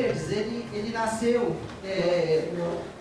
Verdes, ele, ele nasceu, é,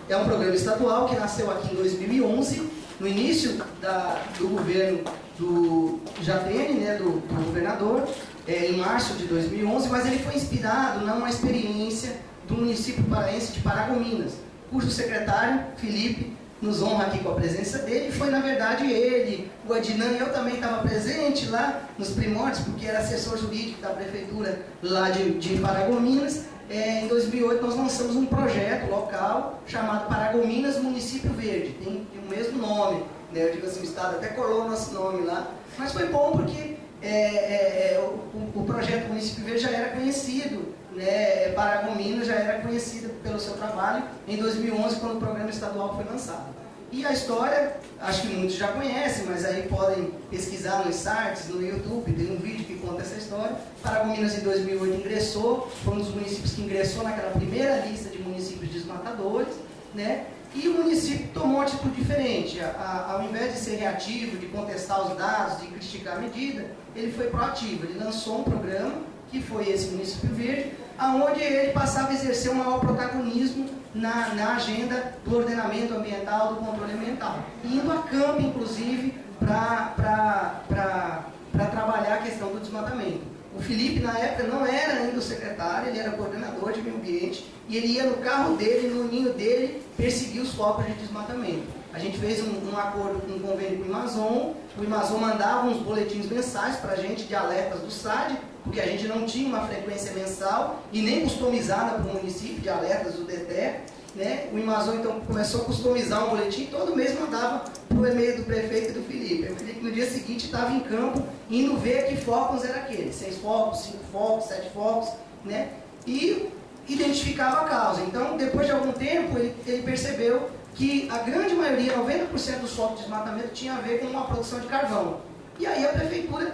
é um programa estadual que nasceu aqui em 2011, no início da, do governo do Jatene, né, do, do governador, é, em março de 2011, mas ele foi inspirado numa experiência do município paraense de Paragominas, cujo secretário, Felipe, nos honra aqui com a presença dele, foi na verdade ele, o Adnan eu também estava presente lá nos primórdios, porque era assessor jurídico da prefeitura lá de, de Paragominas. É, em 2008 nós lançamos um projeto local chamado Paragominas Município Verde, tem, tem o mesmo nome, né? eu digo assim, o Estado até colou o nosso nome lá, mas foi bom porque é, é, é o, o, projeto Município Verde já era conhecido, né, Paragominas já era conhecido pelo seu trabalho em 2011, quando o programa estadual foi lançado. E a história, acho que muitos já conhecem, mas aí podem pesquisar nos sites, no YouTube, tem um vídeo que conta essa história. Paragominas em 2008 ingressou, foi um dos municípios que ingressou naquela primeira lista de municípios desmatadores, né? E o município tomou uma atitude diferente. A, a, ao invés de ser reativo, de contestar os dados, de criticar a medida, ele foi proativo. Ele lançou um programa, que foi esse Município Verde, aonde ele passava a exercer um maior protagonismo na, na agenda do ordenamento ambiental, do controle ambiental. Indo a campo, inclusive, para trabalhar a questão do desmatamento. O Felipe, na época, não era ainda o secretário, ele era coordenador de meio ambiente, e ele ia no carro dele, no ninho dele, perseguir os focos de desmatamento. A gente fez um, um acordo com um convênio com o Amazon, o Amazon mandava uns boletins mensais para a gente de alertas do SAD, porque a gente não tinha uma frequência mensal e nem customizada para o município de alertas do DETE. Né? O Amazon então começou a customizar um boletim, todo mês mandava para o e-mail do prefeito e do Felipe. O Felipe no dia seguinte estava em campo, indo ver que focos era aquele, seis focos, cinco focos, sete focos, né? E identificava a causa. Então, depois de algum tempo, ele, ele percebeu que a grande maioria, 90% dos focos de desmatamento, tinha a ver com uma produção de carvão. E aí a prefeitura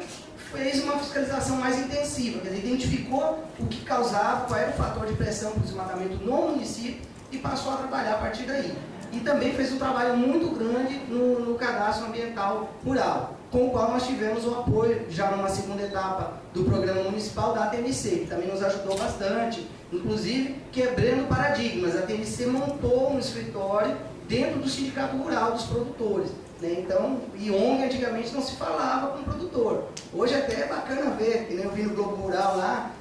fez uma fiscalização mais intensiva, quer dizer, identificou o que causava, qual era o fator de pressão para o desmatamento no município e passou a trabalhar a partir daí. E também fez um trabalho muito grande no, no cadastro ambiental rural, com o qual nós tivemos o apoio, já numa segunda etapa, do programa municipal da ATMC, que também nos ajudou bastante, inclusive quebrando paradigmas. A ATMC montou um escritório dentro do Sindicato Rural dos Produtores. Né? Então, e ONG antigamente não se falava com o produtor. Hoje até é bacana ver, que nem eu vi no Globo Rural lá,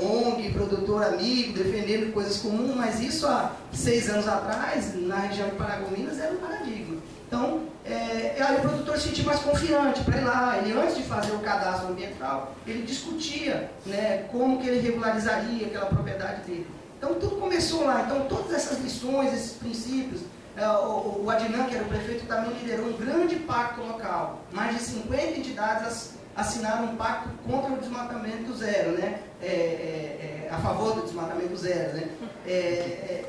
ONG, produtor amigo, defendendo coisas comuns, mas isso há seis anos atrás, na região de Paragominas, era um paradigma. Então, é, aí o produtor se sentia mais confiante para ir lá. Ele, antes de fazer o cadastro ambiental, ele discutia né, como que ele regularizaria aquela propriedade dele. Então, tudo começou lá. Então, todas essas lições, esses princípios, é, o, o Adnan, que era o prefeito, também liderou um grande pacto local. Mais de 50 entidades assinaram um pacto contra o desmatamento zero, né? É, é, é, a favor do desmatamento zero, né? É, é,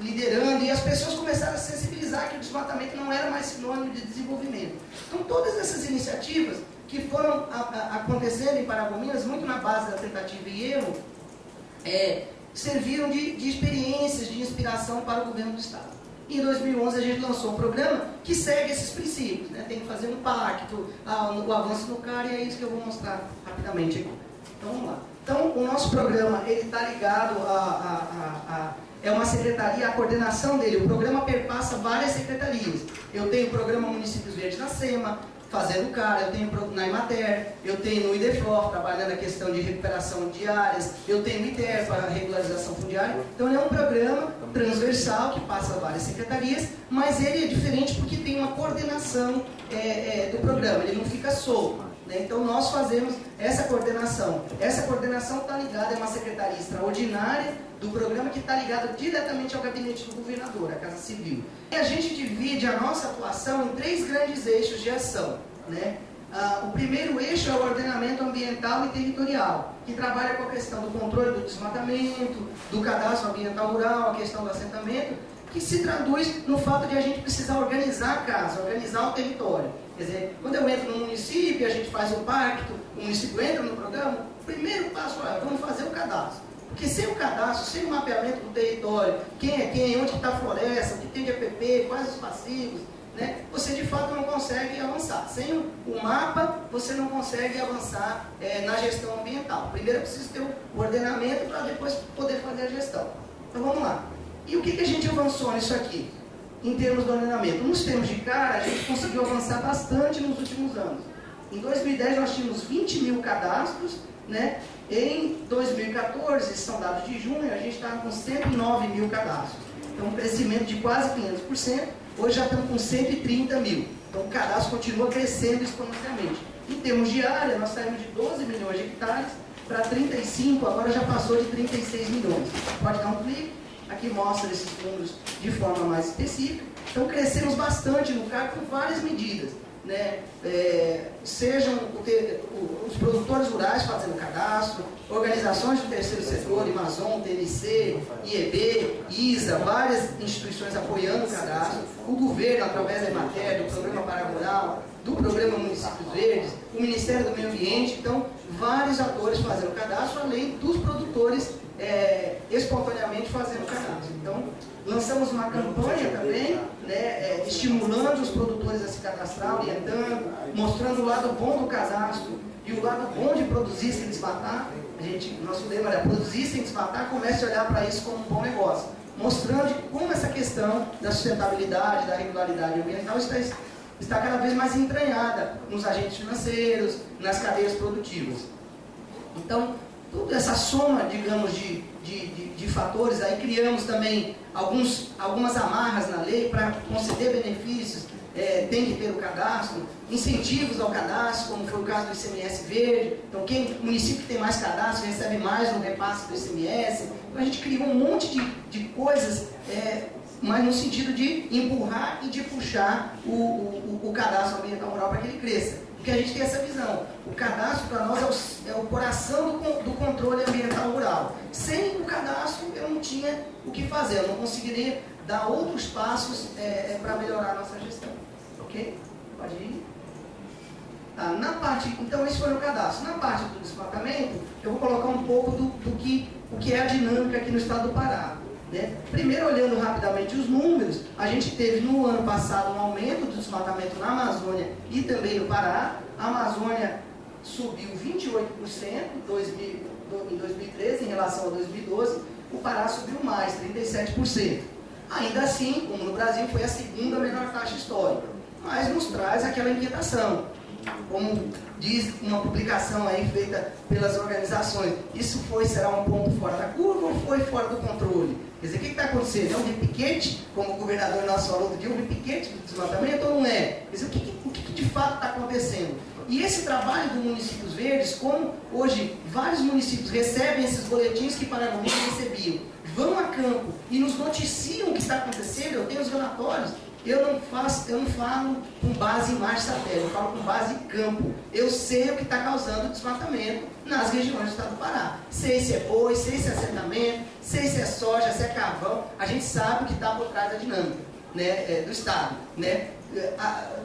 liderando, e as pessoas começaram a sensibilizar que o desmatamento não era mais sinônimo de desenvolvimento. Então, todas essas iniciativas que foram a, a, acontecendo em Paragominas, muito na base da tentativa e erro, serviram de, de experiências, de inspiração para o governo do Estado. Em 2011 a gente lançou um programa que segue esses princípios, né? tem que fazer um pacto, ah, o avanço no CAR e é isso que eu vou mostrar rapidamente aqui. Então vamos lá. Então o nosso programa ele está ligado a, a, a, a, é uma secretaria, a coordenação dele, o programa perpassa várias secretarias. Eu tenho o programa Municípios Verdes na SEMA, fazendo cara, eu tenho na Imater, eu tenho no IDEFLOR, trabalhando a questão de recuperação de áreas, eu tenho o ITER para regularização fundiária. Então ele é um programa transversal que passa várias secretarias, mas ele é diferente porque tem uma coordenação é, é, do programa, ele não fica solto. Né? Então nós fazemos essa coordenação. Essa coordenação está ligada a uma secretaria extraordinária do programa que está ligada diretamente ao gabinete do governador, a Casa Civil. E a gente divide a nossa atuação em três grandes eixos de ação. Né? Ah, o primeiro eixo é o ordenamento ambiental e territorial, que trabalha com a questão do controle do desmatamento, do cadastro ambiental rural, a questão do assentamento, que se traduz no fato de a gente precisar organizar a casa, organizar o território. Quer dizer, quando eu entro no município, a gente faz o pacto, o município entra no programa, o primeiro passo é, vamos fazer o cadastro. Porque sem o cadastro, sem o mapeamento do território, quem é quem, onde está a floresta, o que tem de APP, quais os passivos, né, você de fato não consegue avançar. Sem o mapa, você não consegue avançar é, na gestão ambiental. Primeiro é preciso ter o ordenamento para depois poder fazer a gestão. Então vamos lá. E o que, que a gente avançou nisso aqui? Em termos do ordenamento. Nos termos de cara, a gente conseguiu avançar bastante nos últimos anos. Em 2010 nós tínhamos 20 mil cadastros, né? em 2014, são dados de junho, a gente estava com 109 mil cadastros. Então um crescimento de quase 500%, hoje já estamos com 130 mil. Então o cadastro continua crescendo exponencialmente. Em termos de área, nós saímos de 12 milhões de hectares para 35, agora já passou de 36 milhões. Pode dar um clique, aqui mostra esses números de forma mais específica. Então crescemos bastante no CAR com várias medidas né, é, sejam os produtores rurais fazendo cadastro, organizações do terceiro setor, Amazon, TNC, IEB, ISA, várias instituições apoiando o cadastro, o governo através da Emater, do Programa Paragural, do Programa Municípios Verdes, o Ministério do Meio Ambiente, então vários atores fazendo cadastro, além dos produtores é, espontaneamente fazendo cadastro. Então, lançamos uma campanha também, né, é, estimulando os produtores a se cadastrar, orientando, mostrando o lado bom do cadastro e o lado bom de produzir sem desmatar. A gente, nosso lema era produzir sem desmatar, comece a olhar para isso como um bom negócio. Mostrando como essa questão da sustentabilidade, da regularidade ambiental está, está cada vez mais entranhada nos agentes financeiros, nas cadeias produtivas. Então, toda essa soma, digamos, de, de, de, de fatores, aí criamos também alguns, algumas amarras na lei para conceder benefícios, é, tem que ter o cadastro, incentivos ao cadastro, como foi o caso do ICMS verde, então quem, município que tem mais cadastro recebe mais no repasse do ICMS, então a gente criou um monte de, de coisas, é, mas no sentido de empurrar e de puxar o, o, o cadastro ambiental rural para que ele cresça. Porque a gente tem essa visão. O cadastro para nós é o, é o coração do, do, controle ambiental rural. Sem o cadastro eu não tinha o que fazer, eu não conseguiria dar outros passos é, é, para melhorar a nossa gestão. Ok? Pode ir. Tá, na parte, então esse foi o cadastro. Na parte do desmatamento, eu vou colocar um pouco do, do que, o que é a dinâmica aqui no estado do Pará. Né? Primeiro, olhando rapidamente os números, a gente teve no ano passado um aumento do desmatamento na Amazônia e também no Pará. A Amazônia subiu 28% em 2013 em relação a 2012, o Pará subiu mais, 37%. Ainda assim, como no Brasil, foi a segunda menor taxa histórica, mas nos traz aquela inquietação. Como diz uma publicação aí feita pelas organizações, isso foi, será um ponto fora da curva ou foi fora do controle? Quer dizer, o que está acontecendo? É um repiquete, como o governador nosso falou do dia, um repiquete do desmatamento ou não é? Quer dizer, o que, o que de fato está acontecendo? E esse trabalho do Municípios Verdes, como hoje vários municípios recebem esses boletins que Paraná recebiam, vão a campo e nos noticiam o que está acontecendo, eu tenho os relatórios, eu não faço, eu não falo com base em imagem satélite, eu falo com base em campo. Eu sei o que está causando desmatamento nas regiões do estado do Pará. Sei se é boi, sei se é assentamento, sei se é soja, se é carvão. A gente sabe o que está por trás da dinâmica né, é, do estado. Né? A,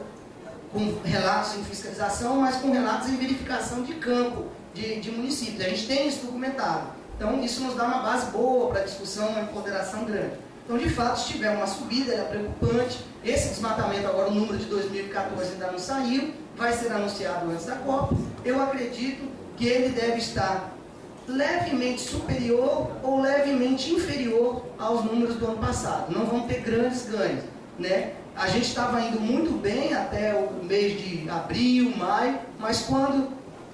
com relatos em fiscalização, mas com relatos em verificação de campo de, de municípios. A gente tem isso documentado. Então, isso nos dá uma base boa para discussão, uma empoderação grande. Então, de fato, se tiver uma subida, é preocupante. Esse desmatamento, agora o número de 2014 ainda não saiu, vai ser anunciado antes da Copa. Eu acredito que ele deve estar levemente superior ou levemente inferior aos números do ano passado. Não vão ter grandes ganhos. Né? A gente estava indo muito bem até o mês de abril, maio, mas quando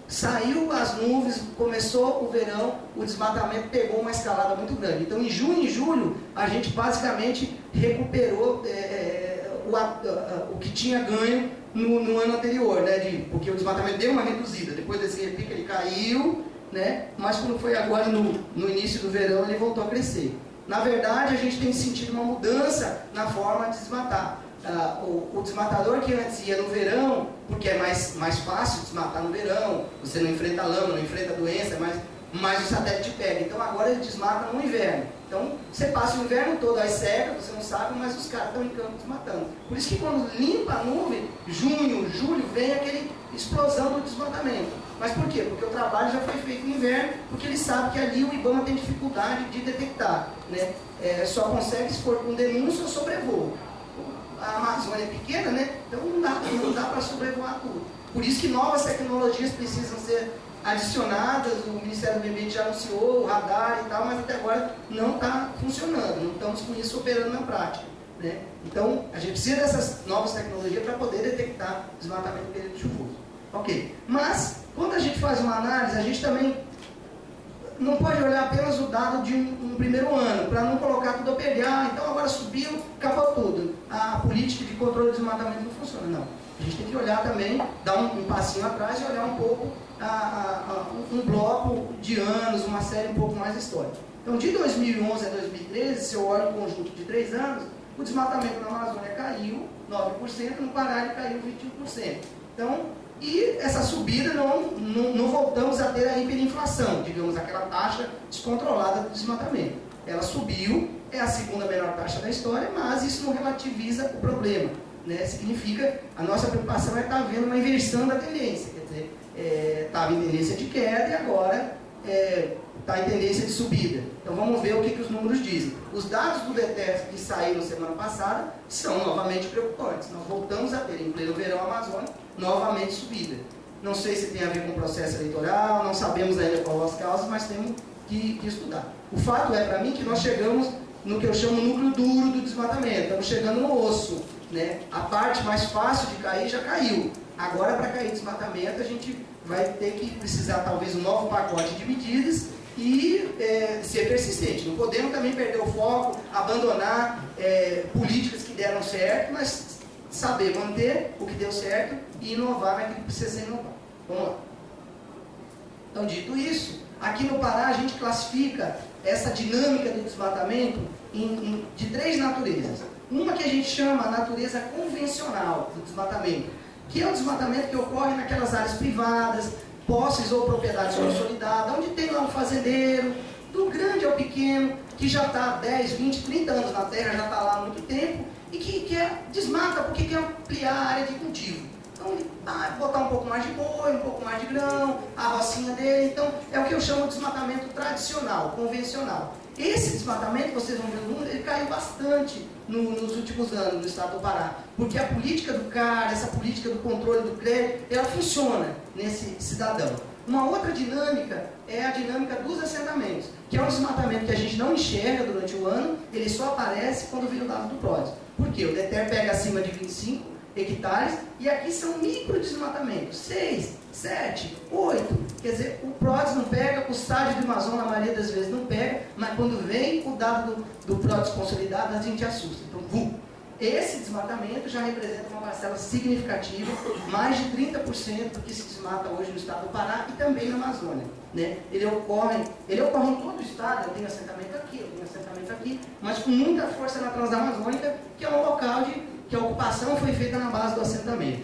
saiu as nuvens, começou o verão, o desmatamento pegou uma escalada muito grande. Então, em junho e julho, a gente basicamente recuperou é, é o, a, o que tinha ganho no, no, ano anterior, né? De, porque o desmatamento deu uma reduzida. Depois desse repique, ele caiu, né? mas quando foi agora no, no início do verão, ele voltou a crescer. Na verdade, a gente tem sentido uma mudança na forma de desmatar ah, o, o, desmatador que antes ia no verão, porque é mais, mais fácil desmatar no verão, você não enfrenta lama, não enfrenta doença, mas, mas o satélite pega. Então agora ele desmata no inverno. Então você passa o inverno todo aí seca, você não sabe, mas os caras estão em campo desmatando. Por isso que quando limpa a nuvem, junho, julho, vem aquele explosão do desmatamento. Mas por quê? Porque o trabalho já foi feito no inverno, porque ele sabe que ali o IBAMA tem dificuldade de detectar. Né? É, só consegue se for com denúncia ou sobrevoo a Amazônia é pequena, né? Então não dá, não dá para sobrevoar tudo. Por isso que novas tecnologias precisam ser adicionadas, o Ministério do Meio Ambiente já anunciou o radar e tal, mas até agora não está funcionando, não estamos com isso operando na prática. Né? Então, a gente precisa dessas novas tecnologias para poder detectar desmatamento no período chuvoso. Ok. Mas, quando a gente faz uma análise, a gente também não pode olhar apenas o dado de um, um primeiro ano, para não colocar tudo a pegar, então agora subiu, acabou tudo. A política de controle do desmatamento não funciona, não. A gente tem que olhar também, dar um, um passinho atrás e olhar um pouco a, a, um bloco de anos, uma série um pouco mais histórica. Então, de 2011 a 2013, se eu olho o conjunto de três anos, o desmatamento na Amazônia caiu 9%, no Pará ele caiu 21%. Então, e essa subida não, não, não, voltamos a ter a hiperinflação, digamos, aquela taxa descontrolada do desmatamento. Ela subiu, é a segunda melhor taxa da história, mas isso não relativiza o problema. Né? Significa, a nossa preocupação é estar tá vendo uma inversão da tendência. Estava é, em tendência de queda e agora é, está em tendência de subida. Então vamos ver o que, que os números dizem. Os dados do DETES que saíram semana passada são novamente preocupantes. Nós voltamos a ter, em pleno verão amazônico, novamente subida. Não sei se tem a ver com o processo eleitoral, não sabemos ainda quais as causas, mas temos que, que estudar. O fato é, para mim, que nós chegamos no que eu chamo núcleo duro do desmatamento. Estamos chegando no osso. Né? A parte mais fácil de cair já caiu. Agora, para cair desmatamento, a gente vai ter que precisar, talvez, um novo pacote de medidas e é, ser persistente. Não podemos também perder o foco, abandonar é, políticas que deram certo, mas saber manter o que deu certo e inovar naquilo que precisa ser inovado. Vamos lá. Então, dito isso, aqui no Pará a gente classifica essa dinâmica do desmatamento em, em, de três naturezas. Uma que a gente chama natureza convencional do desmatamento, que é o desmatamento que ocorre naquelas áreas privadas, posses ou propriedades consolidadas, onde tem lá um fazendeiro, do grande ao pequeno, que já está 10, 20, 30 anos na terra, já está lá há muito tempo, e que quer, desmata porque quer ampliar a área de cultivo. Então ele ah, botar um pouco mais de boi, um pouco mais de grão, a rocinha dele. Então é o que eu chamo de desmatamento tradicional, convencional. Esse desmatamento, vocês vão ver o número, ele caiu bastante no, nos últimos anos no estado do Pará. Porque a política do CAR, essa política do controle do crédito, ela funciona nesse cidadão. Uma outra dinâmica é a dinâmica dos assentamentos, que é um desmatamento que a gente não enxerga durante o ano, ele só aparece quando vira o dado do PRODES. Por quê? O DETER pega acima de 25 hectares e aqui são micro desmatamentos, 6, 7, 8. Quer dizer, o PRODES não pega, o SAD do Amazon na maioria das vezes não pega, mas quando vem o dado do, do PRODES consolidado, a gente assusta. Então, vum. Esse desmatamento já representa uma parcela significativa, mais de 30% do que se desmata hoje no estado do Pará e também na Amazônia. Né? Ele, ocorre, ele ocorre em todo o estado, eu tenho assentamento aqui, eu tenho assentamento aqui, mas com muita força na Transamazônica, que é um local de, que a ocupação foi feita na base do assentamento.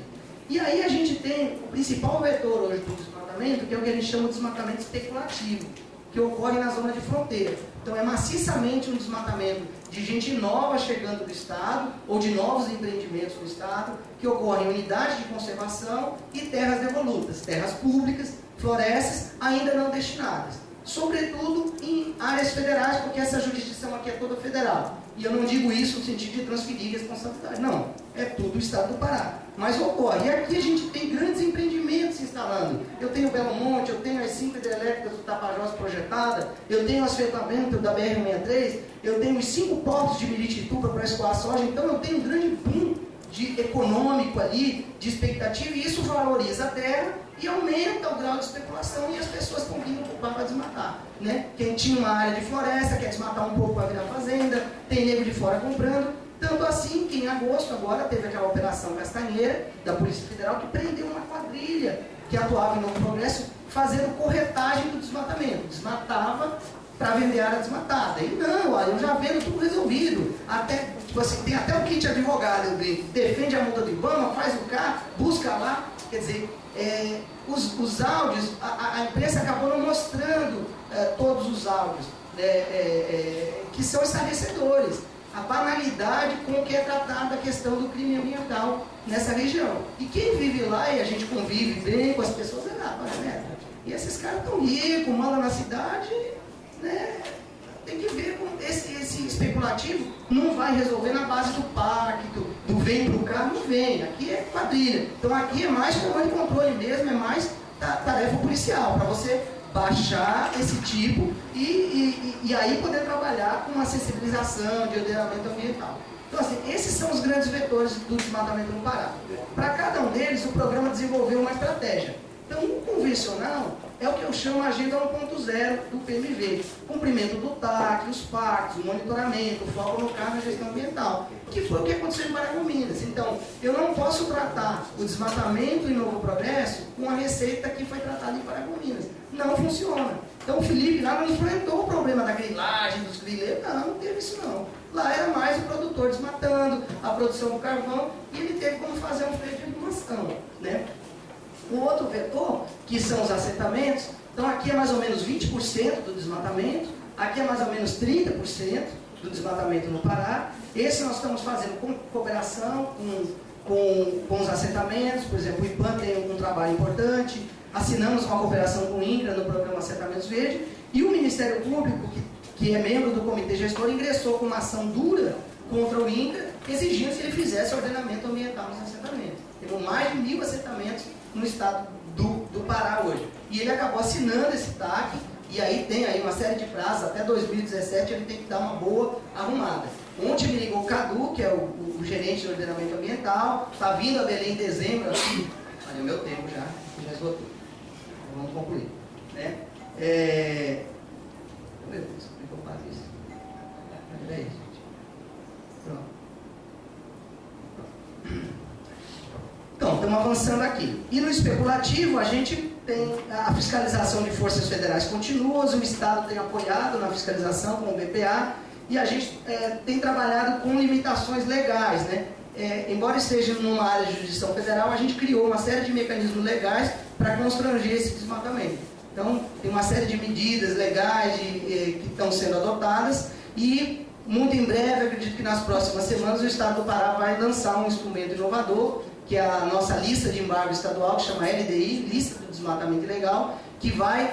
E aí a gente tem o principal vetor hoje do desmatamento, que é o que a gente chama de desmatamento especulativo, que ocorre na zona de fronteira. Então é maciçamente um desmatamento de gente nova chegando do Estado, ou de novos empreendimentos no Estado, que ocorrem em unidades de conservação e terras devolutas, terras públicas, florestas ainda não destinadas. Sobretudo em áreas federais, porque essa jurisdição aqui é toda federal. E eu não digo isso no sentido de transferir responsabilidade, não. É tudo o Estado do Pará. Mas ocorre. E aqui a gente tem grandes empreendimentos se instalando. Eu tenho Belo Monte, eu tenho as cinco hidrelétricas do Tapajós projetada, eu tenho o asfaltamento da BR-63, eu tenho os cinco portos de Miritituba para escoar soja, então eu tenho um grande boom de econômico ali, de expectativa, e isso valoriza a terra e aumenta o grau de especulação e as pessoas estão vindo para desmatar. Né? Quem tinha uma área de floresta quer desmatar um pouco para virar fazenda, tem nego de fora comprando. Tanto assim que em agosto agora teve aquela operação Castanheira da Polícia Federal que prendeu uma quadrilha que atuava em Novo Progresso fazendo corretagem do desmatamento. Desmatava para vender área desmatada. E não, olha, eu já vendo tudo resolvido. Até, tipo assim, tem até o kit advogado, eu brinco. Defende a multa do IBAMA, faz o carro, busca lá. Quer dizer, é, os, os áudios, a, a, imprensa acabou não mostrando é, todos os áudios né, é, é, que são esclarecedores. A banalidade com que é tratada a questão do crime ambiental nessa região. E quem vive lá e a gente convive bem com as pessoas, é lá, né? E esses caras estão ricos, mandam na cidade, né? tem que ver com esse, esse especulativo não vai resolver na base do pacto, do vem para o carro, não vem. Aqui é quadrilha. Então aqui é mais comando de controle mesmo, é mais tarefa policial, para você baixar esse tipo e, e, e, aí poder trabalhar com uma sensibilização de ordenamento ambiental. Então, assim, esses são os grandes vetores do desmatamento no Pará. Para cada um deles, o programa desenvolveu uma estratégia. Então, o convencional é o que eu chamo Agenda 1.0 do PMV. Cumprimento do TAC, os pactos, monitoramento, foco no carro na gestão ambiental, que foi o que aconteceu em Paragominas. Então, eu não posso tratar o desmatamento em Novo Progresso com a receita que foi tratada em Paragominas. Não funciona. Então, o Felipe lá não enfrentou o problema da grilagem, dos grileiros, não, não teve isso não. Lá era mais o produtor desmatando, a produção do carvão, e ele teve como fazer um freio de animação. Né? O outro vetor, que são os assentamentos, então aqui é mais ou menos 20% do desmatamento, aqui é mais ou menos 30% do desmatamento no Pará. Esse nós estamos fazendo com cooperação com, com, com os assentamentos, por exemplo, o IPAN tem um trabalho importante, assinamos uma cooperação com o INCRA no programa Assentamentos Verde, e o Ministério Público, que, que é membro do Comitê Gestor, ingressou com uma ação dura contra o INCRA, exigindo que ele fizesse ordenamento ambiental nos assentamentos. Temos mais de mil assentamentos no estado do, do Pará hoje. E ele acabou assinando esse TAC, e aí tem aí uma série de prazos, até 2017 ele tem que dar uma boa arrumada. Ontem me ligou o Cadu, que é o, o, o gerente de ordenamento ambiental, está vindo a Belém em dezembro aqui. Olha o meu tempo já, já esgotou. Vamos concluir. Né? É... Meu Deus, como é que eu faço isso? Peraí, gente. Pronto. Então, estamos avançando aqui. E no especulativo, a gente tem a fiscalização de forças federais continuas, o Estado tem apoiado na fiscalização com o BPA, e a gente é, tem trabalhado com limitações legais. Né? É, embora esteja numa área de jurisdição federal, a gente criou uma série de mecanismos legais para constranger esse desmatamento. Então, tem uma série de medidas legais de, eh, que estão sendo adotadas e, muito em breve, acredito que nas próximas semanas, o Estado do Pará vai lançar um instrumento inovador que é a nossa lista de embargo estadual, que chama LDI, Lista do Desmatamento Ilegal, que vai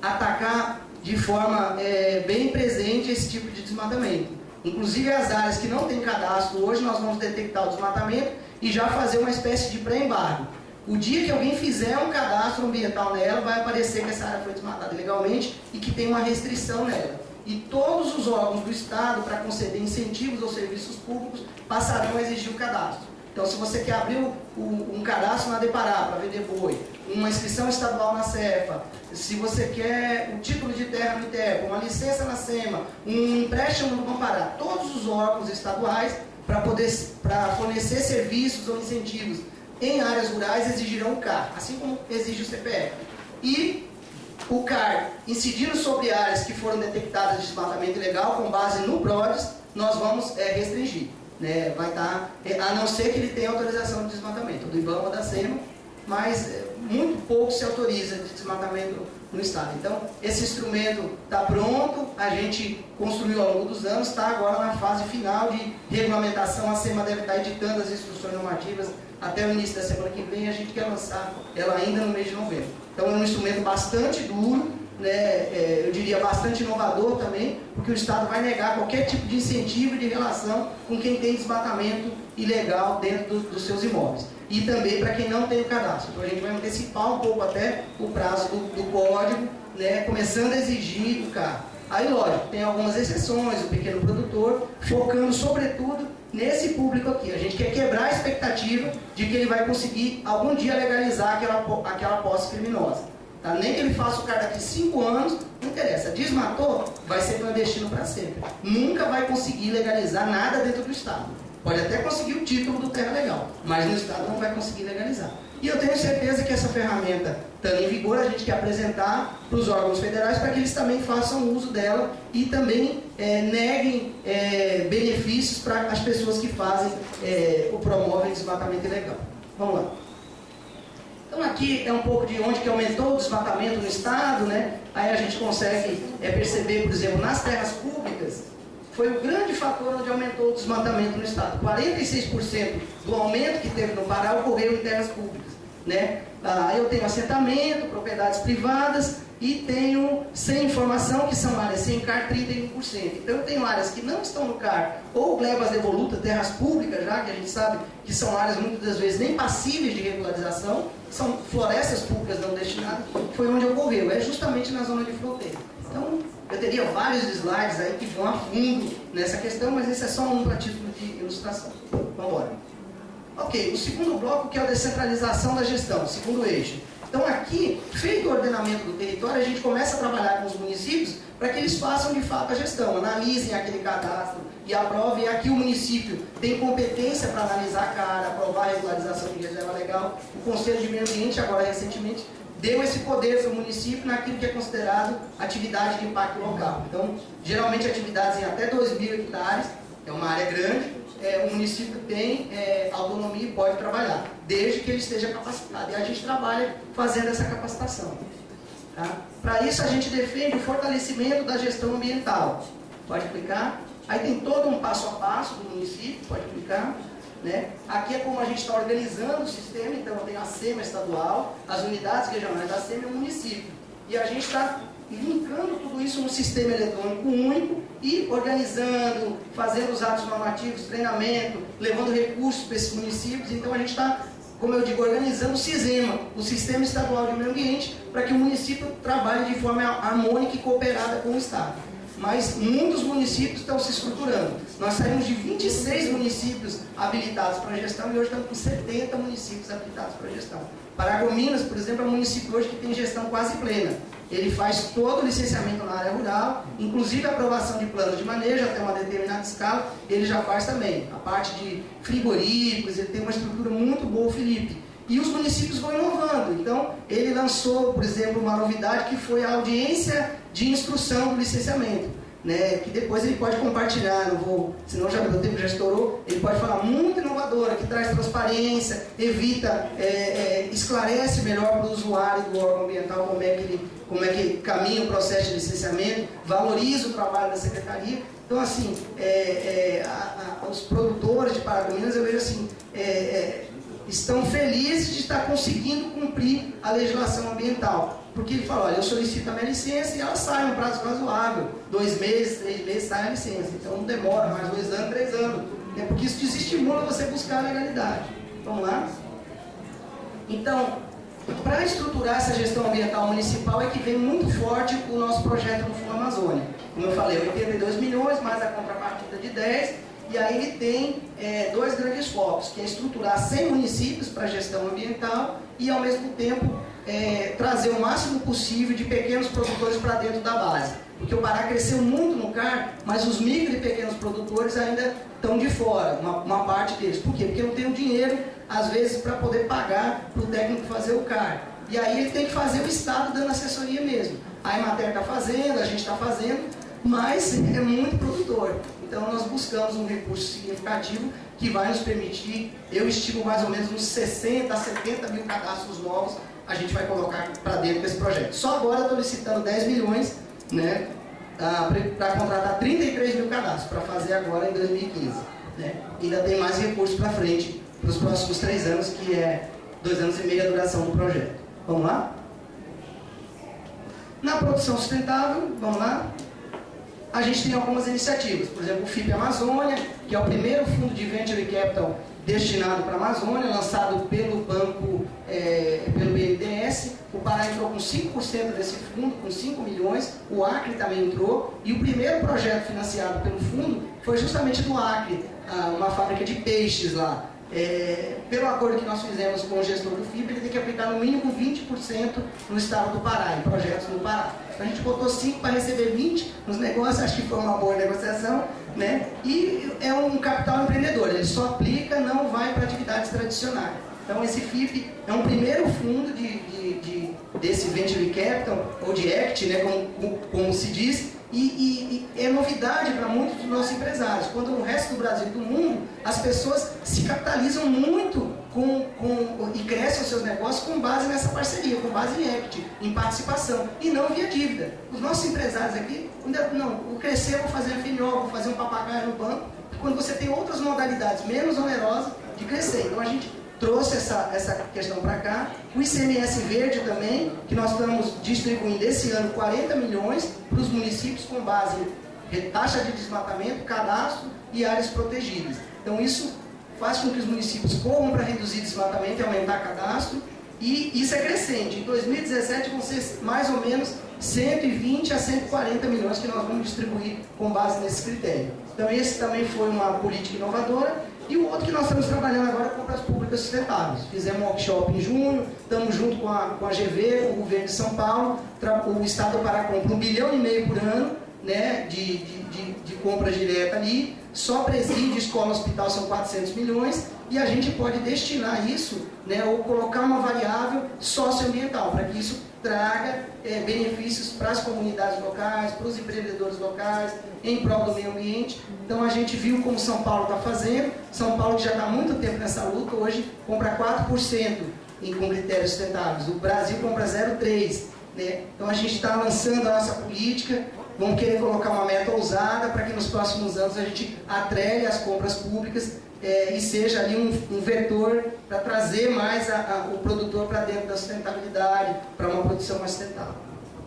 atacar de forma é, bem presente esse tipo de desmatamento. Inclusive as áreas que não têm cadastro hoje, nós vamos detectar o desmatamento e já fazer uma espécie de pré-embargo. O dia que alguém fizer um cadastro ambiental nela, vai aparecer que essa área foi desmatada ilegalmente e que tem uma restrição nela. E todos os órgãos do Estado, para conceder incentivos aos serviços públicos, passarão a exigir o cadastro. Então, se você quer abrir o, o, um cadastro na Depará para vender boi, uma inscrição estadual na CEFA, se você quer um título de terra no ITEP, uma licença na SEMA, um empréstimo no Compará, todos os órgãos estaduais para poder para fornecer serviços ou incentivos em áreas rurais exigirão o CAR, assim como exige o CPF. E o CAR, incidindo sobre áreas que foram detectadas de desmatamento ilegal com base no PRODES, nós vamos é, restringir né, vai estar, é, a não ser que ele tenha autorização de desmatamento, do IBAMA da SEMA, mas é, muito pouco se autoriza de desmatamento no Estado. Então, esse instrumento está pronto, a gente construiu ao longo dos anos, está agora na fase final de regulamentação, a SEMA deve estar editando as instruções normativas até o início da semana que vem, a gente quer lançar ela ainda no mês de novembro. Então, é um instrumento bastante duro, né, é, eu diria bastante inovador também, porque o Estado vai negar qualquer tipo de incentivo de relação com quem tem desmatamento ilegal dentro do, dos seus imóveis. E também para quem não tem o cadastro. Então a gente vai antecipar um pouco até o prazo do, do código, né, começando a exigir o carro. Aí, lógico, tem algumas exceções, o pequeno produtor, focando sobretudo nesse público aqui. A gente quer quebrar a expectativa de que ele vai conseguir algum dia legalizar aquela, aquela posse criminosa. Tá? Nem que ele faça o cara daqui 5 anos, não interessa. Desmatou, vai ser clandestino para sempre. Nunca vai conseguir legalizar nada dentro do Estado. Pode até conseguir o título do terra legal, mas no Estado não vai conseguir legalizar. E eu tenho certeza que essa ferramenta, estando em vigor, a gente quer apresentar para os órgãos federais para que eles também façam uso dela e também é, neguem é, benefícios para as pessoas que fazem é, o promovem desmatamento ilegal. Vamos lá. Então aqui é um pouco de onde que aumentou o desmatamento no estado, né? Aí a gente consegue é, perceber, por exemplo, nas terras públicas, foi o grande fator onde aumentou o desmatamento no estado. 46% do aumento que teve no Pará ocorreu em terras públicas. Né? Ah, eu tenho assentamento, propriedades privadas e tenho sem informação, que são áreas sem CAR 31%. Então eu tenho áreas que não estão no CAR, ou glebas devolutas, terras públicas, já que a gente sabe que são áreas muitas das vezes nem passíveis de regularização, são florestas públicas não destinadas, foi onde ocorreu, é justamente na zona de fronteira. Então, eu teria vários slides aí que vão a fundo nessa questão, mas esse é só um para título de ilustração. Vamos embora. Ok, o segundo bloco que é a descentralização da gestão, segundo eixo. Então aqui, feito o ordenamento do território, a gente começa a trabalhar com os municípios para que eles façam de fato a gestão, analisem aquele cadastro e aprovem. Aqui o município tem competência para analisar a cara, aprovar a regularização de reserva legal. O Conselho de Meio Ambiente, agora recentemente, deu esse poder para o município naquilo que é considerado atividade de impacto local. Então, geralmente atividades em até 2 mil hectares, é uma área grande, é, o município tem é, autonomia e pode trabalhar, desde que ele esteja capacitado. E a gente trabalha fazendo essa capacitação. Tá? Para isso, a gente defende o fortalecimento da gestão ambiental. Pode clicar. Aí tem todo um passo a passo do município, pode clicar. Né? Aqui é como a gente está organizando o sistema, então tem a SEMA estadual, as unidades regionais da SEMA e o município. E a gente está linkando tudo isso num sistema eletrônico único e organizando, fazendo os atos normativos, treinamento, levando recursos para esses municípios. Então a gente está, como eu digo, organizando o SISEMA, o Sistema Estadual de Meio Ambiente, para que o município trabalhe de forma harmônica e cooperada com o Estado mas muitos municípios estão se estruturando. Nós saímos de 26 municípios habilitados para gestão e hoje estamos com 70 municípios habilitados para gestão. Paragominas, por exemplo, é um município hoje que tem gestão quase plena. Ele faz todo o licenciamento na área rural, inclusive a aprovação de planos de manejo até uma determinada escala, ele já faz também. A parte de frigoríficos, ele tem uma estrutura muito boa, o Felipe. E os municípios vão inovando. Então, ele lançou, por exemplo, uma novidade que foi a audiência de instrução do licenciamento. Né, que depois ele pode compartilhar, não vou, senão já meu tempo já estourou, ele pode falar muito inovadora, que traz transparência, evita, é, é, esclarece melhor para o usuário do órgão ambiental como é, que ele, como é que caminha o processo de licenciamento, valoriza o trabalho da secretaria. Então, assim, é, é a, a, os produtores de Paragominas, eu vejo assim, é, é, estão felizes de estar conseguindo cumprir a legislação ambiental. Porque ele fala, olha, eu solicito a minha licença e ela sai no prazo razoável. Dois meses, três meses sai a licença. Então não demora mais dois anos, três anos. É porque isso desestimula você buscar a legalidade. Vamos lá? Então, para estruturar essa gestão ambiental municipal é que vem muito forte o nosso projeto no Fundo Amazônia. Como eu falei, 82 milhões, mais a contrapartida de 10 e aí ele tem é, dois grandes focos, que é estruturar 100 municípios para gestão ambiental e, ao mesmo tempo, é, trazer o máximo possível de pequenos produtores para dentro da base. Porque o Pará cresceu muito no CAR, mas os micro e pequenos produtores ainda estão de fora, uma, uma parte deles. Por quê? Porque não tem o dinheiro, às vezes, para poder pagar para o técnico fazer o CAR. E aí ele tem que fazer o Estado dando assessoria mesmo. A Emater está fazendo, a gente está fazendo, mas é muito produtor. Então nós buscamos um recurso significativo que vai nos permitir, eu estimo mais ou menos uns 60 a 70 mil cadastros novos, a gente vai colocar para dentro desse projeto. Só agora estou licitando 10 milhões né, para contratar 33 mil cadastros, para fazer agora em 2015. Né? Ainda tem mais recursos para frente, para os próximos três anos, que é dois anos e meio a duração do projeto. Vamos lá? Na produção sustentável, vamos lá? a gente tem algumas iniciativas. Por exemplo, o FIP Amazônia, que é o primeiro fundo de venture capital destinado para a Amazônia, lançado pelo banco, é, pelo BNDES. O Pará entrou com 5% desse fundo, com 5 milhões. O Acre também entrou. E o primeiro projeto financiado pelo fundo foi justamente do Acre, uma fábrica de peixes lá. É, pelo acordo que nós fizemos com o gestor do FIB, ele tem que aplicar no mínimo 20% no estado do Pará, em projetos no Pará. Então a gente botou 5 para receber 20 nos negócios, acho que foi uma boa negociação, né? E é um capital empreendedor, ele só aplica, não vai para atividades tradicionais. Então esse FIP é um primeiro fundo de, de, de, desse Venture Capital, ou de ACT, né, como, como se diz, e, e, e, é novidade para muitos dos nossos empresários. Quando no resto do Brasil e do mundo, as pessoas se capitalizam muito com, com, e crescem os seus negócios com base nessa parceria, com base em equity, em participação, e não via dívida. Os nossos empresários aqui, não, o crescer, vou fazer FNO, vou fazer um papagaio no banco, quando você tem outras modalidades menos onerosas de crescer. Então a gente trouxe essa, essa questão para cá. O ICMS verde também, que nós estamos distribuindo esse ano 40 milhões para os municípios com base em taxa de desmatamento, cadastro e áreas protegidas. Então isso faz com que os municípios corram para reduzir desmatamento e aumentar cadastro. E isso é crescente. Em 2017 vão ser mais ou menos 120 a 140 milhões que nós vamos distribuir com base nesse critério. Então esse também foi uma política inovadora. E o outro que nós estamos trabalhando agora é compras públicas sustentáveis. Fizemos um workshop em junho, estamos junto com a, com a GV, com o governo de São Paulo, o Estado do Pará compra um bilhão e meio por ano né, de, de, de, de compra direta ali, só presídio, escola, hospital são 400 milhões, e a gente pode destinar isso, né, ou colocar uma variável socioambiental, para que isso traga é, benefícios para as comunidades locais, para os empreendedores locais, em prol do meio ambiente. Então a gente viu como São Paulo está fazendo, São Paulo que já está há muito tempo nessa luta, hoje compra 4% em, com critérios sustentáveis, o Brasil compra 0,3%. Né? Então a gente está lançando a nossa política, vamos querer colocar uma meta ousada para que nos próximos anos a gente atrele as compras públicas é, e seja ali um, um vetor para trazer mais a, a, o produtor para dentro da sustentabilidade, para uma produção mais sustentável.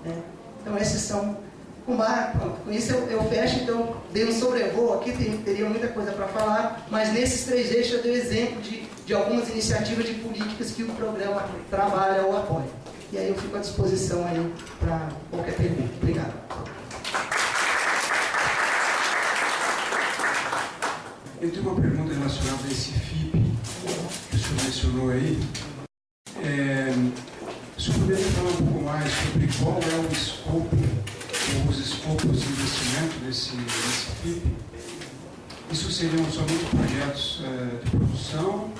Né? Então esses são com, com isso eu, eu, fecho, então dei um sobrevoo aqui, teria muita coisa para falar, mas nesses três eixos eu dei exemplo de, de algumas iniciativas de políticas que o programa trabalha ou apoia. E aí eu fico à disposição aí para qualquer pergunta. Obrigado. Eu tenho uma pergunta relacionada a esse FIP que o senhor mencionou aí. É, o senhor poderia falar um pouco mais sobre qual é o escopo, ou os escopos de investimento desse, desse FIP? Isso seriam somente projetos é, de produção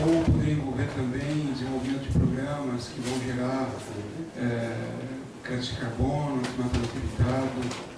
ou poderia envolver também desenvolvimento de programas que vão gerar é, crédito de carbono, desmatamento evitado,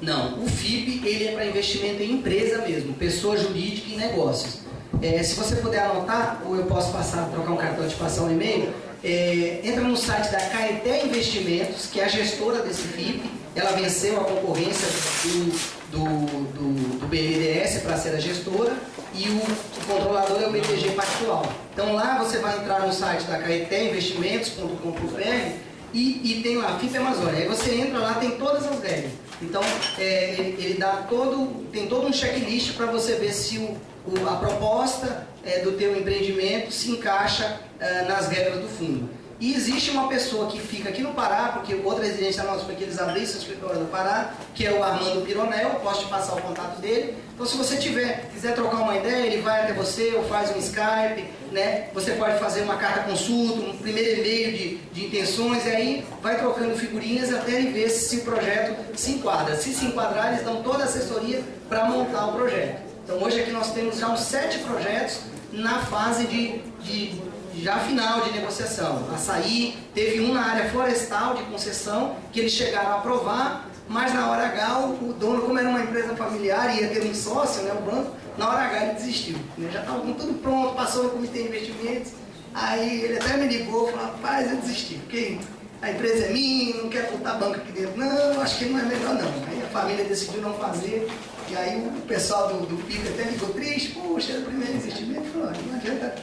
não, o FIP ele é para investimento em empresa mesmo, pessoa jurídica e negócios. É, se você puder anotar, ou eu posso passar, trocar um cartão de passar um e-mail, é, entra no site da Caeté Investimentos, que é a gestora desse FIP, ela venceu a concorrência do, do, do, do BNDES para ser a gestora e o, o, controlador é o BTG Pactual. Então lá você vai entrar no site da Caeté Investimentos.com.br e, e tem lá FIP Amazônia. Aí você entra lá, tem todas as regras. Então, é, ele, ele, dá todo, tem todo um checklist para você ver se o, o, a proposta é, do teu empreendimento se encaixa é, nas regras do fundo. E existe uma pessoa que fica aqui no Pará, porque outra residência nossa foi que eles abrissem o escritório no Pará, que é o Armando Pironel, posso te passar o contato dele. Então se você tiver, quiser trocar uma ideia, ele vai até você ou faz um Skype, né? Você pode fazer uma carta consulta, um primeiro e-mail de, de intenções, e aí vai trocando figurinhas até ele ver se o projeto se enquadra. Se se enquadrar, eles dão toda a assessoria para montar o projeto. Então hoje aqui nós temos já uns sete projetos na fase de, de já final de negociação. Açaí, teve um na área florestal de concessão, que eles chegaram a aprovar, mas na hora H o, dono, como era uma empresa familiar ia ter um sócio, né, o banco, na hora H ele desistiu. Né? Já estava tudo pronto, passou no comitê de investimentos, aí ele até me ligou falou, rapaz, eu desisti, porque a empresa é minha, não quero botar banco aqui dentro. Não, acho que não é melhor não. Aí a família decidiu não fazer, e aí o pessoal do, do PIB até ligou triste, poxa, era o primeiro investimento, falou, não adianta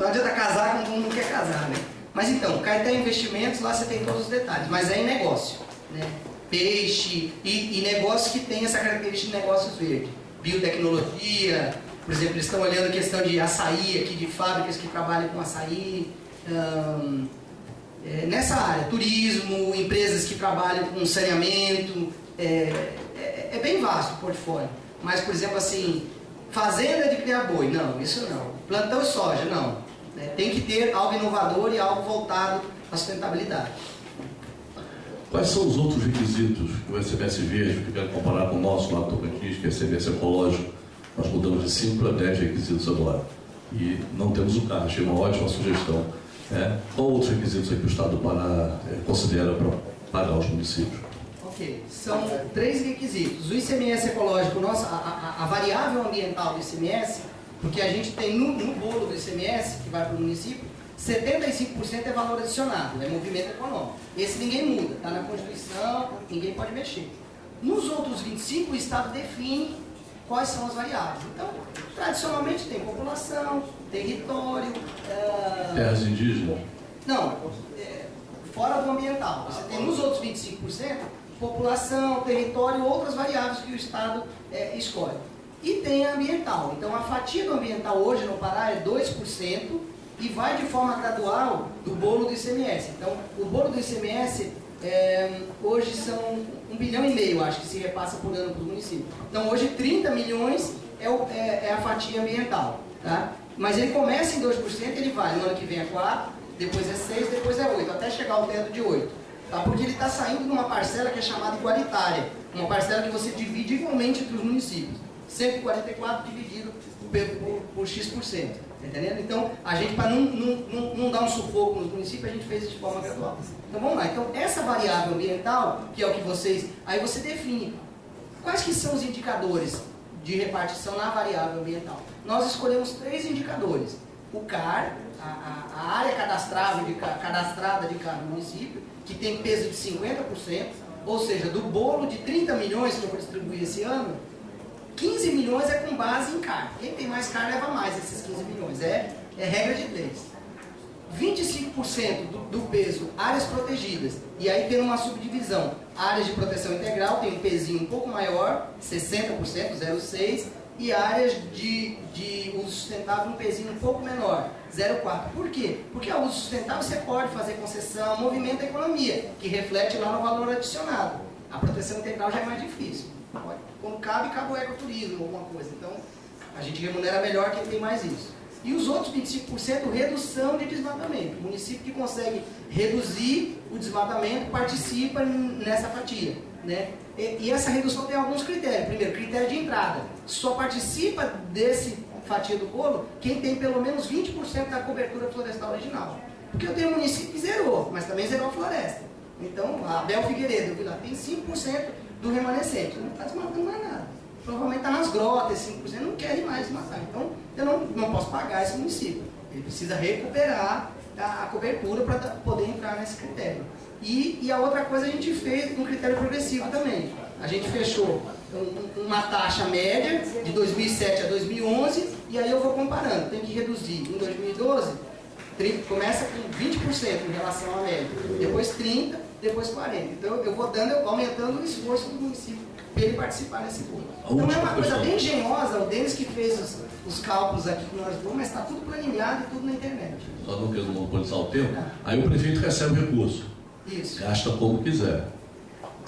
não adianta casar quem não quer casar, né? Mas então, Caeté Investimentos, lá você tem todos os detalhes, mas é em negócio, né? Peixe e, e negócio que tem essa característica de negócios verdes. Biotecnologia, por exemplo, eles estão olhando a questão de açaí aqui, de fábricas que trabalham com açaí. É, nessa área, turismo, empresas que trabalham com saneamento, é, é, é bem vasto o portfólio. Mas, por exemplo, assim, fazenda de criar boi, não, isso não. Plantão soja, não. Né? Tem que ter algo inovador e algo voltado à sustentabilidade. Quais são os outros requisitos que o SMS Verde, que quero comparar com o nosso lá do Tocantins, que é SMS ecológico, nós mudamos de 5 para 10 requisitos agora. E não temos o carro, achei uma ótima sugestão. Né? Qual outros requisitos aí que o Estado do é, considera para pagar os municípios? Ok, são três requisitos. O ICMS ecológico, nossa, a, a, a variável ambiental do ICMS, porque a gente tem no, no bolo do ICMS, que vai para o município, 75% é valor adicionado, é movimento econômico. Esse ninguém muda, está na Constituição, ninguém pode mexer. Nos outros 25%, o Estado define quais são as variáveis. Então, tradicionalmente tem população, território... Uh... Terras indígenas? Não, é, fora do ambiental. Você tem nos outros 25%, população, território, outras variáveis que o Estado é, escolhe. E tem a ambiental. Então a fatia do ambiental hoje no Pará é 2% e vai de forma gradual do bolo do ICMS. Então o bolo do ICMS é, hoje são um bilhão e meio, acho que se repassa por ano para os municípios. Então hoje 30 milhões é, o, é, é, a fatia ambiental. Tá? Mas ele começa em 2%, ele vai, no ano que vem é 4%, depois é 6%, depois é 8%, até chegar ao teto de 8%. Tá? Porque ele está saindo de uma parcela que é chamada igualitária, uma parcela que você divide igualmente entre os municípios. 144 dividido por, por X%. Entendendo? Então, a gente, para não, não, não, dar um sufoco nos municípios, a gente fez isso de forma gradual. Então, vamos lá. Então, essa variável ambiental, que é o que vocês... Aí você define quais que são os indicadores de repartição na variável ambiental. Nós escolhemos três indicadores. O CAR, a, a, área cadastrada de, cadastrada de cada município, que tem peso de 50%, ou seja, do bolo de 30 milhões que eu vou distribuir esse ano, 15 milhões é com base em CAR. Quem tem mais CAR leva mais esses 15 milhões. É, é regra de leis. 25% do, do, peso, áreas protegidas. E aí tem uma subdivisão. Áreas de proteção integral tem um pezinho um pouco maior, 60%, 0,6%. E áreas de, de uso sustentável um pezinho um pouco menor, 0,4%. Por quê? Porque a uso sustentável você pode fazer concessão, movimento da economia, que reflete lá no valor adicionado. A proteção integral já é mais difícil. Quando cabe, cabe o ecoturismo, alguma coisa. Então, a gente remunera melhor quem tem mais isso. E os outros 25% redução de desmatamento. O município que consegue reduzir o desmatamento participa nessa fatia. Né? E, e essa redução tem alguns critérios. Primeiro, critério de entrada. Só participa desse fatia do bolo quem tem pelo menos 20% da cobertura florestal original. Porque eu tenho município que zerou, mas também zerou a floresta. Então, a Bel Figueiredo, eu vi lá, tem 5% do remanescente. Não está desmatando mais nada. Provavelmente está nas grotas, 5%, não querem mais desmatar. Então, eu não, não posso pagar esse município. Ele precisa recuperar a, a cobertura para poder entrar nesse critério. E, e, a outra coisa a gente fez um critério progressivo também. A gente fechou um, uma taxa média de 2007 a 2011 e aí eu vou comparando. Tem que reduzir em 2012, 30, começa com 20% em relação à média, depois 30%, depois 40. Então eu vou dando, aumentando o esforço do município para ele participar desse grupo. Então é uma coisa bem engenhosa, o Denis que fez os, os cálculos aqui que nós vamos, mas está tudo planilhado e tudo na internet. Só não quero monopolizar o tempo. É. Aí o prefeito recebe o recurso. Isso. Gasta como quiser.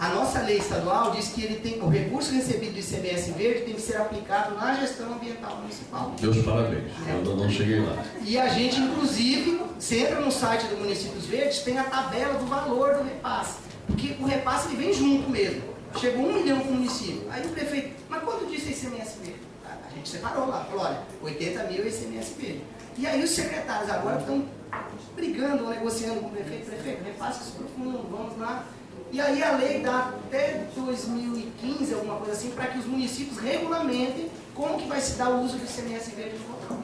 A nossa lei estadual diz que ele tem, o recurso recebido do ICMS verde tem que ser aplicado na gestão ambiental municipal. Meus parabéns, é. eu ainda não cheguei lá. E a gente, inclusive, você entra no site do Municípios Verdes, tem a tabela do valor do repasse. Porque o repasse ele vem junto mesmo. Chegou um milhão para o município. Aí o prefeito, mas quanto disse ICMS verde? A gente separou lá, falou, olha, 80 mil é ICMS verde. E aí os secretários agora estão brigando, negociando com o prefeito, prefeito, repasse profundo, vamos lá e aí a lei dá até 2015, alguma coisa assim, para que os municípios regulamentem como que vai se dar o uso do ICMS verde no local.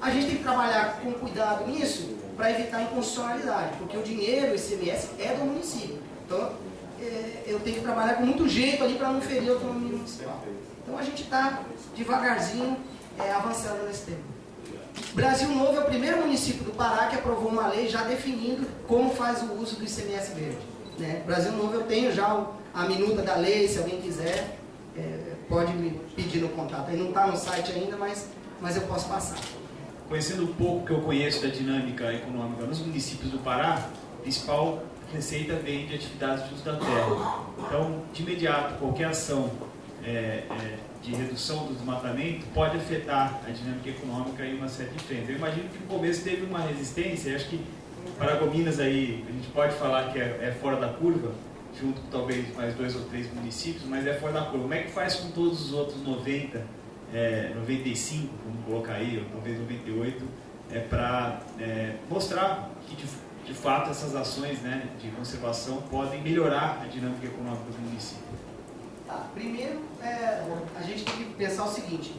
A gente tem que trabalhar com cuidado nisso para evitar inconstitucionalidade, porque o dinheiro, o ICMS, é do município. Então, é, eu tenho que trabalhar com muito jeito ali para não ferir a autonomia municipal. Então a gente está devagarzinho é, avançando nesse tema. Brasil Novo é o primeiro município do Pará que aprovou uma lei já definindo como faz o uso do ICMS verde. Né? Brasil Novo eu tenho já a minuta da lei, se alguém quiser, é, pode me pedir no contato. Aí não está no site ainda, mas, mas eu posso passar. Conhecendo um pouco que eu conheço da dinâmica econômica nos municípios do Pará, a principal receita vem de atividades de uso da terra. Então, de imediato, qualquer ação é, é, de redução do desmatamento pode afetar a dinâmica econômica em uma série de frentes. Eu imagino que no começo teve uma resistência, acho que Paragominas aí, a gente pode falar que é, é, fora da curva, junto com talvez mais dois ou três municípios, mas é fora da curva. Como é que faz com todos os outros 90, é, 95, vamos colocar aí, ou talvez 98, é, para é, mostrar que de, de, fato essas ações né, de conservação podem melhorar a dinâmica econômica do município? Tá, primeiro, é, a gente tem que pensar o seguinte,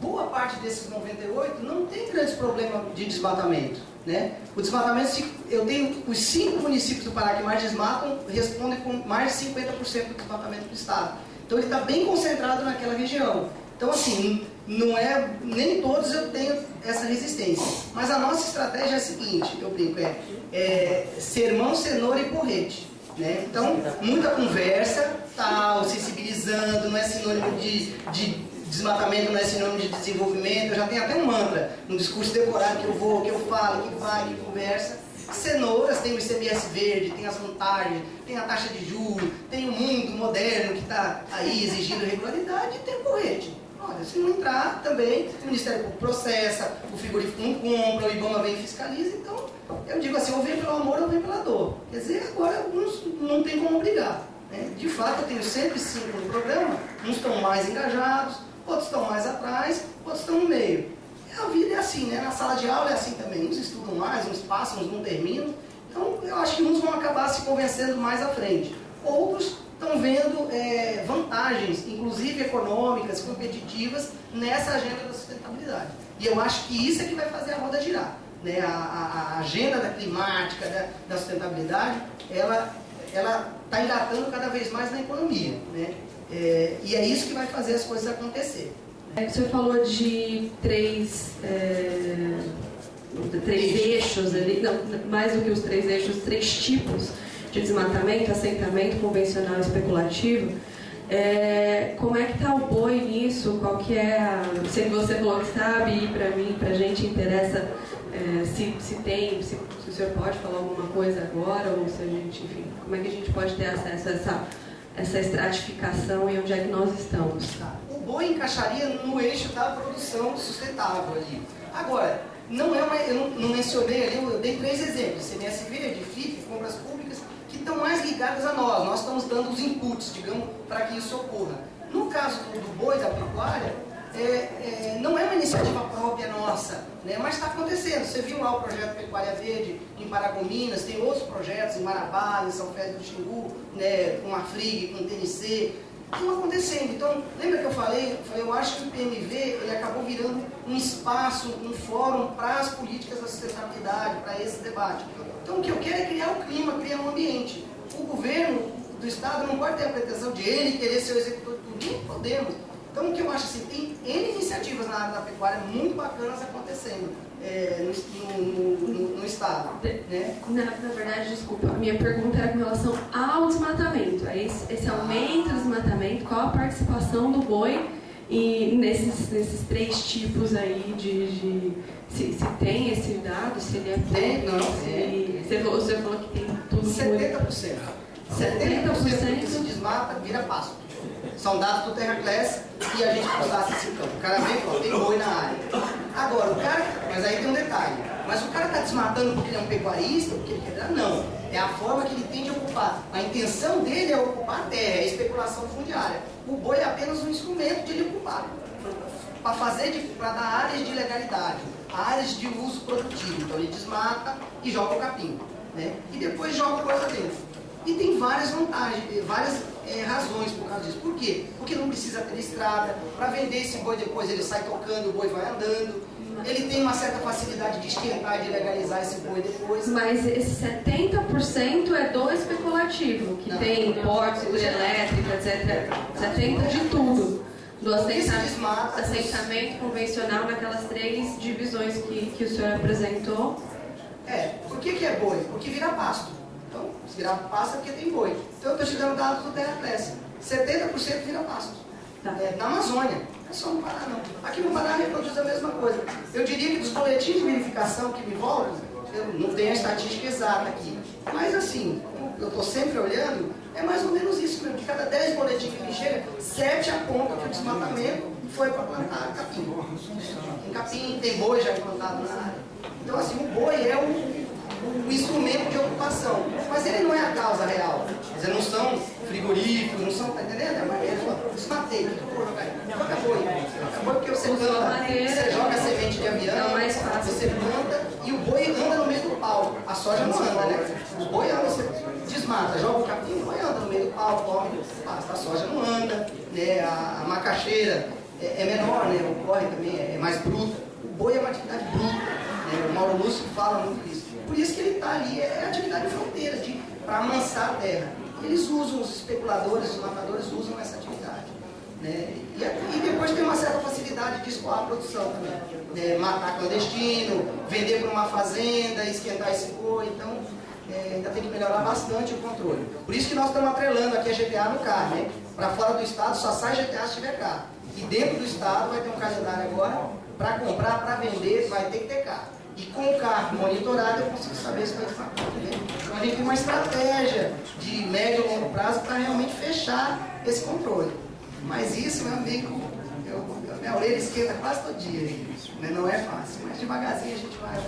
boa parte desses 98 não tem grandes problemas de desmatamento. Né? O desmatamento, eu tenho os cinco municípios do Pará que mais desmatam, respondem com mais de 50% do desmatamento do Estado. Então ele está bem concentrado naquela região. Então assim, não é, nem todos eu tenho essa resistência. Mas a nossa estratégia é a seguinte, eu brinco, é, é sermão, cenoura e porrete. Né? Então, muita conversa, tal, sensibilizando, não é sinônimo de, de desmatamento, não é sinônimo de desenvolvimento. Eu já tenho até um mantra no discurso decorado que eu vou, que eu falo, que vai, que conversa. Cenouras tem o ICMS verde, tem as vantagens, tem a taxa de juros, tem o mundo moderno que está aí exigindo regularidade e tem o correte. Olha, se não entrar também, o Ministério Público processa, o frigorífico não compra, o IBAMA vem e fiscaliza, então eu digo assim, ou vem pelo amor ou vem pela dor. Quer dizer, agora uns não tem como obrigar. Né? De fato, eu tenho 105 no programa, uns estão mais engajados, outros estão mais atrás, outros estão no meio. A vida é assim, né? Na sala de aula é assim também. Uns estudam mais, uns passam, uns não terminam. Então, eu acho que uns vão acabar se convencendo mais à frente. Outros estão vendo é, vantagens, inclusive econômicas, competitivas, nessa agenda da sustentabilidade. E eu acho que isso é que vai fazer a roda girar. Né? A, a, a agenda da climática, da, da sustentabilidade, ela está engatando cada vez mais na economia. Né? É, e é isso que vai fazer as coisas acontecer. É, o senhor falou de três, é, três eixos ali, não, mais do que os três eixos, três tipos de desmatamento, assentamento convencional e especulativo. É, como é que está o boi nisso? Qual que é a... Se você falou que sabe, e para mim, para a gente interessa é, se, se tem, se, se, o senhor pode falar alguma coisa agora, ou se a gente, enfim, como é que a gente pode ter acesso a essa, essa estratificação e onde é que nós estamos? O boi encaixaria no eixo da produção sustentável ali. Agora, não é uma, eu não, não mencionei ali, eu dei três exemplos, CMS Verde, FIP, compras públicas, que estão mais ligadas a nós. Nós estamos dando os inputs, digamos, para que isso ocorra. No caso do, do boi, da pecuária, é, é, não é uma iniciativa própria nossa, né, mas está acontecendo. Você viu lá o projeto Pecuária Verde em Paragominas, tem outros projetos em Marabá, em São Félix do Xingu, né, com a FRIG, com o TNC, estão acontecendo. Então, lembra que eu falei? Eu, acho que o PMV ele acabou virando um espaço, um fórum para as políticas da sustentabilidade, para esse debate. Então o que eu quero é criar o clima, criar um ambiente. O governo do Estado não pode ter a pretensão de ele querer ser o executor de tudo, nem podemos. Então o que eu acho assim, tem N iniciativas na área da pecuária muito bacanas acontecendo é, no, no, no, no, Estado. Né? Na, na, verdade, desculpa, a minha pergunta era com relação ao desmatamento. Esse, esse aumento do desmatamento, qual a participação do boi e nesses, nesses três tipos aí de, de se, se, tem esse dado, se ele é tem, não, se, é. você, falou, você falou que tem tudo 70%. 70%, se desmata, vira pasto. São dados do Terra Class e a gente constata esse campo. O cara vem e tem boi na área. Agora, o cara, mas aí tem um detalhe. Mas o cara está desmatando porque ele é um pecuarista, porque ele quer dar? Não. É a forma que ele tem de ocupar. A intenção dele é ocupar a terra, é a especulação fundiária. O boi é apenas um instrumento de ele ocupar. Para fazer, para dar áreas de legalidade, áreas de uso produtivo. Então ele desmata e joga o capim. Né? E depois joga coisa dentro. E tem várias vantagens, várias é, razões por causa disso. Por quê? Porque não precisa ter estrada. Para vender esse boi depois ele sai tocando, o boi vai andando ele tem uma certa facilidade de esquentar e de legalizar esse boi depois. Mas esse 70% é do especulativo, que não, tem portos, hidrelétrica, etc. 70% de tudo. Do assentamento, assentamento convencional naquelas três divisões que, que o senhor apresentou. É, por que, que é boi? Porque vira pasto. Então, se virar pasto é porque tem boi. Então eu estou te dando dados do Terra 70% vira pasto. Tá. É, na Amazônia. É só no Pará não. Aqui no Pará reproduz a mesma coisa. Eu diria que dos boletins de verificação que me voltam, eu não tenho a estatística exata aqui. Mas assim, eu estou sempre olhando, é mais ou menos isso mesmo. De cada 10 boletins que me chega, 7 apontam que o desmatamento foi para plantar capim. Em capim tem boi já implantado na área. Então assim, o boi é o o instrumento de ocupação. Mas ele não é a causa real. Dizer, não são frigoríficos, não são, tá entendendo? É maneira, desmatei, o que eu vou jogar aí? Joga boi. Joga porque você planta, você joga semente de avião, você planta e o boi anda no meio do pau. A soja não anda, né? O boi anda, você desmata, joga o capim, o boi anda no meio do pau, come, pasta. A soja não anda, né? A, a macaxeira é, é menor, né? O corre também é, é mais bruta. O boi é uma atividade bruta. Né? O Mauro Lúcio fala muito disso. Por isso que ele está ali, é atividade fronteira, para amansar a terra. Eles usam, os especuladores, os matadores usam essa atividade. Né? E, e, depois tem uma certa facilidade de escoar a produção também. É, matar clandestino, vender para uma fazenda, esquentar esse boi, então é, ainda tem que melhorar bastante o controle. Por isso que nós estamos atrelando aqui a GTA no carro, né? Para fora do estado só sai GTA se tiver carro. E dentro do estado vai ter um calendário agora, para comprar, para vender, vai ter que ter carro. E com o carro monitorado eu consigo saber se vai estar. Então a gente tem uma estratégia de médio e longo prazo para realmente fechar esse controle. Mas isso, meu amigo, eu, minha orelha esquerda quase todo dia. Né? Não é fácil, mas devagarzinho a gente vai.